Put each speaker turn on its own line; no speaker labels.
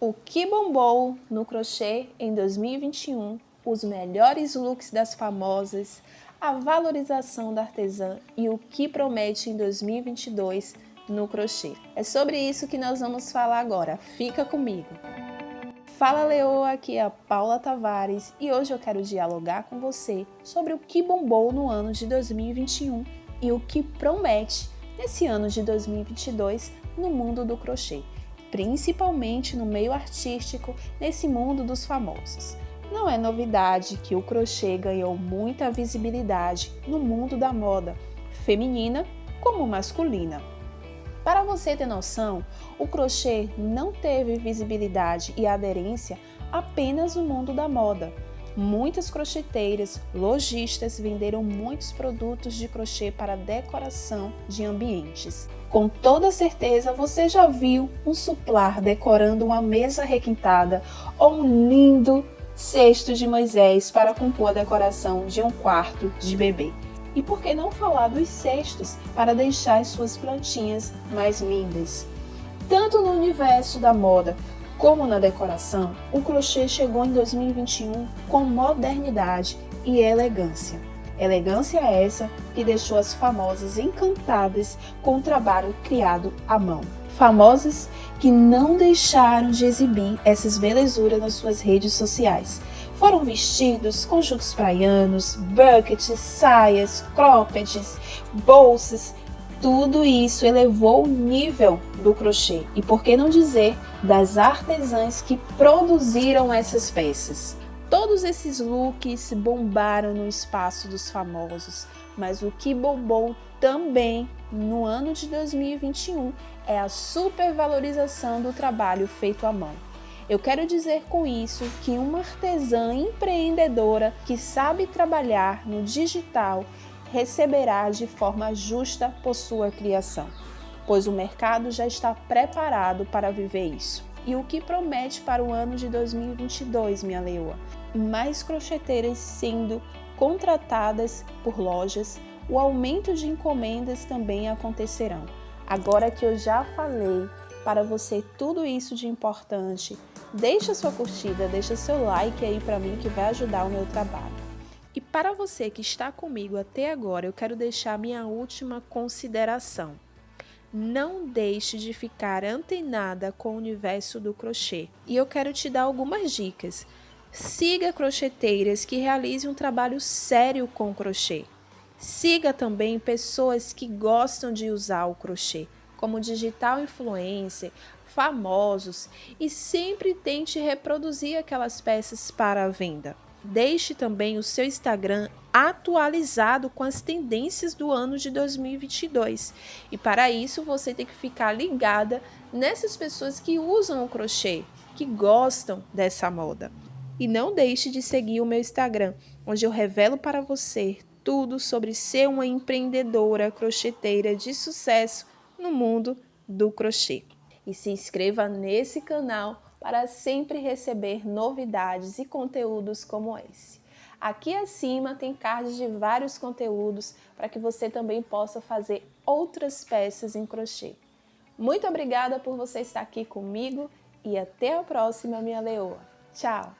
O que bombou no crochê em 2021, os melhores looks das famosas, a valorização da artesã e o que promete em 2022 no crochê. É sobre isso que nós vamos falar agora, fica comigo! Fala Leoa, aqui é a Paula Tavares e hoje eu quero dialogar com você sobre o que bombou no ano de 2021 e o que promete nesse ano de 2022 no mundo do crochê principalmente no meio artístico, nesse mundo dos famosos. Não é novidade que o crochê ganhou muita visibilidade no mundo da moda, feminina como masculina. Para você ter noção, o crochê não teve visibilidade e aderência apenas no mundo da moda. Muitas crocheteiras, lojistas venderam muitos produtos de crochê para decoração de ambientes. Com toda certeza você já viu um suplar decorando uma mesa requintada ou um lindo cesto de Moisés para compor a decoração de um quarto de bebê. E por que não falar dos cestos para deixar as suas plantinhas mais lindas? Tanto no universo da moda como na decoração, o crochê chegou em 2021 com modernidade e elegância. Elegância essa que deixou as famosas encantadas com o trabalho criado à mão. Famosas que não deixaram de exibir essas belezuras nas suas redes sociais. Foram vestidos conjuntos praianos, buckets, saias, croppeds, bolsas, tudo isso elevou o nível do crochê. E por que não dizer das artesãs que produziram essas peças? Todos esses looks bombaram no espaço dos famosos, mas o que bombou também no ano de 2021 é a supervalorização do trabalho feito à mão. Eu quero dizer com isso que uma artesã empreendedora que sabe trabalhar no digital receberá de forma justa por sua criação, pois o mercado já está preparado para viver isso. E o que promete para o ano de 2022, minha leoa? Mais crocheteiras sendo contratadas por lojas, o aumento de encomendas também acontecerão. Agora que eu já falei para você tudo isso de importante, deixa sua curtida, deixa seu like aí para mim que vai ajudar o meu trabalho. Para você que está comigo até agora, eu quero deixar minha última consideração. Não deixe de ficar antenada com o universo do crochê. E eu quero te dar algumas dicas. Siga crocheteiras que realizem um trabalho sério com crochê. Siga também pessoas que gostam de usar o crochê, como digital influencer, famosos, e sempre tente reproduzir aquelas peças para a venda. Deixe também o seu Instagram atualizado com as tendências do ano de 2022. E para isso você tem que ficar ligada nessas pessoas que usam o crochê, que gostam dessa moda. E não deixe de seguir o meu Instagram, onde eu revelo para você tudo sobre ser uma empreendedora crocheteira de sucesso no mundo do crochê. E se inscreva nesse canal para sempre receber novidades e conteúdos como esse. Aqui acima tem cards de vários conteúdos para que você também possa fazer outras peças em crochê. Muito obrigada por você estar aqui comigo e até a próxima, minha leoa. Tchau!